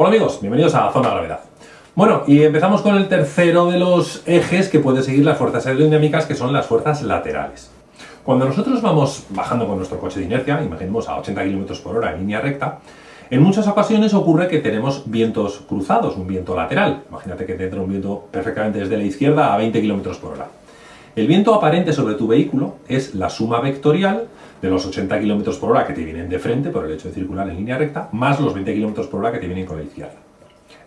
Hola amigos, bienvenidos a Zona Gravedad. Bueno, y empezamos con el tercero de los ejes que pueden seguir las fuerzas aerodinámicas, que son las fuerzas laterales. Cuando nosotros vamos bajando con nuestro coche de inercia, imaginemos a 80 km por hora en línea recta, en muchas ocasiones ocurre que tenemos vientos cruzados, un viento lateral. Imagínate que te entra un viento perfectamente desde la izquierda a 20 km por hora. El viento aparente sobre tu vehículo es la suma vectorial de los 80 km por hora que te vienen de frente por el hecho de circular en línea recta, más los 20 km por hora que te vienen con la izquierda.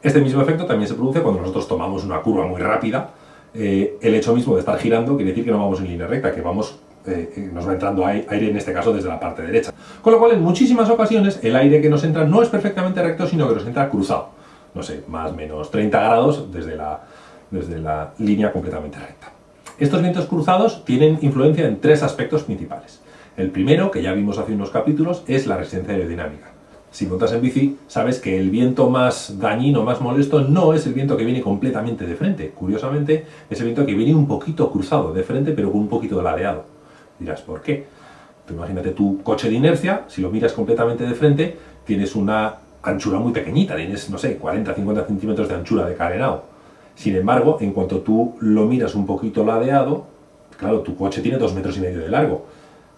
Este mismo efecto también se produce cuando nosotros tomamos una curva muy rápida. Eh, el hecho mismo de estar girando quiere decir que no vamos en línea recta, que vamos, eh, eh, nos va entrando aire en este caso desde la parte derecha. Con lo cual en muchísimas ocasiones el aire que nos entra no es perfectamente recto, sino que nos entra cruzado. No sé, más o menos 30 grados desde la, desde la línea completamente recta. Estos vientos cruzados tienen influencia en tres aspectos principales. El primero, que ya vimos hace unos capítulos, es la resistencia aerodinámica. Si montas en bici, sabes que el viento más dañino, más molesto, no es el viento que viene completamente de frente. Curiosamente, es el viento que viene un poquito cruzado de frente, pero con un poquito de ladeado. Dirás, ¿por qué? imagínate tu coche de inercia, si lo miras completamente de frente, tienes una anchura muy pequeñita, tienes, no sé, 40-50 centímetros de anchura de carenado. Sin embargo, en cuanto tú lo miras un poquito ladeado, claro, tu coche tiene dos metros y medio de largo.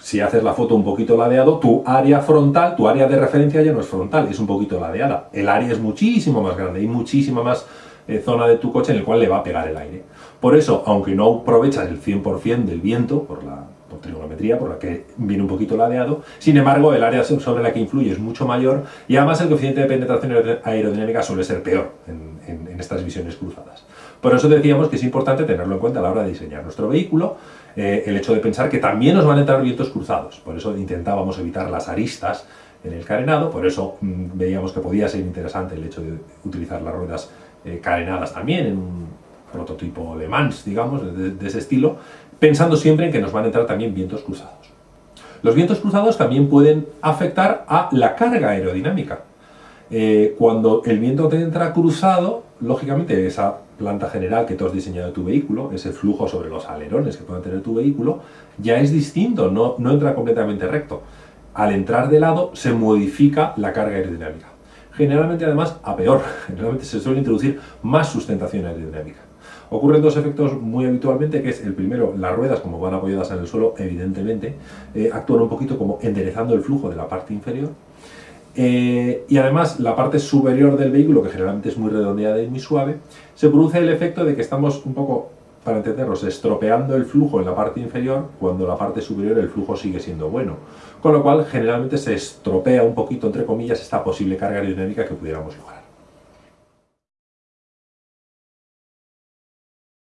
Si haces la foto un poquito ladeado, tu área frontal, tu área de referencia ya no es frontal, es un poquito ladeada. El área es muchísimo más grande y muchísima más eh, zona de tu coche en el cual le va a pegar el aire. Por eso, aunque no aprovechas el 100% del viento, por la trigonometría, por la que viene un poquito ladeado, sin embargo, el área sobre la que influye es mucho mayor y además el coeficiente de penetración aerodinámica suele ser peor en, estas visiones cruzadas. Por eso decíamos que es importante tenerlo en cuenta a la hora de diseñar nuestro vehículo, eh, el hecho de pensar que también nos van a entrar vientos cruzados, por eso intentábamos evitar las aristas en el carenado, por eso mm, veíamos que podía ser interesante el hecho de utilizar las ruedas eh, carenadas también en un prototipo de Mans, digamos, de, ese estilo, pensando siempre en que nos van a entrar también vientos cruzados. Los vientos cruzados también pueden afectar a la carga aerodinámica. Eh, cuando el viento entra cruzado, lógicamente esa planta general que tú has diseñado tu vehículo, ese flujo sobre los alerones que puede tener tu vehículo, ya es distinto, no, no entra completamente recto. Al entrar de lado se modifica la carga aerodinámica. Generalmente además a peor, generalmente se suele introducir más sustentación aerodinámica. Ocurren dos efectos muy habitualmente, que es el primero, las ruedas como van apoyadas en el suelo, evidentemente, eh, actúan un poquito como enderezando el flujo de la parte inferior, eh, y además la parte superior del vehículo, que generalmente es muy redondeada y muy suave, se produce el efecto de que estamos un poco, para entendernos, estropeando el flujo en la parte inferior, cuando la parte superior el flujo sigue siendo bueno. Con lo cual, generalmente se estropea un poquito, entre comillas, esta posible carga aerodinámica que pudiéramos lograr.